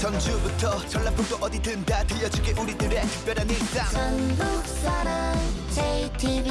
전주부터 전라북도 어디든 다 들려줄게 우리들의 특별한 일상. 전북사랑 JTV